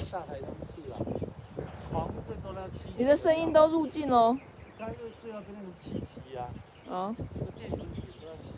上台中市啊，黄镇都要七。你的声音都入镜喽。刚就最后边那个七呀啊，啊。那建筑群都要七。